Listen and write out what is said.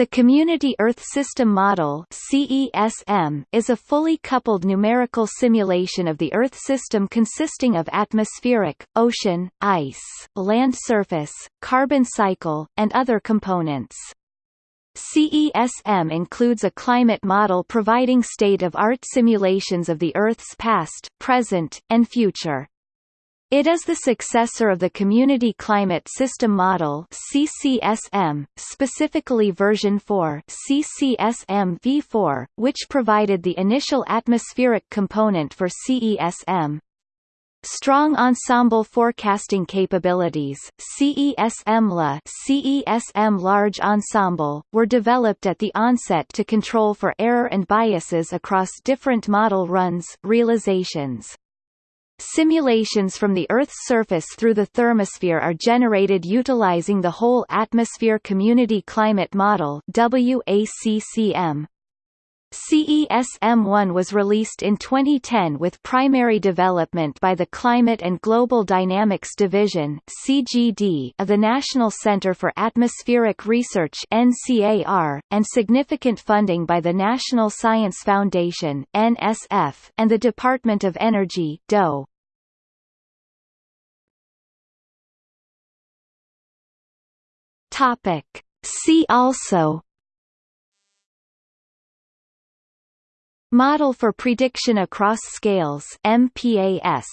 The Community Earth System Model CESM is a fully coupled numerical simulation of the Earth system consisting of atmospheric, ocean, ice, land surface, carbon cycle, and other components. CESM includes a climate model providing state-of-art simulations of the Earth's past, present, and future. It is the successor of the Community Climate System Model CCSM, specifically version 4 CCSM v4, which provided the initial atmospheric component for CESM. Strong ensemble forecasting capabilities CESM-LA CESM Large Ensemble, were developed at the onset to control for error and biases across different model runs realizations. Simulations from the Earth's surface through the thermosphere are generated utilizing the Whole Atmosphere Community Climate Model WACCM. CESM-1 was released in 2010 with primary development by the Climate and Global Dynamics Division (CGD) of the National Center for Atmospheric Research (NCAR) and significant funding by the National Science Foundation (NSF) and the Department of Energy (DOE). Topic. See also Model for prediction across scales MPAS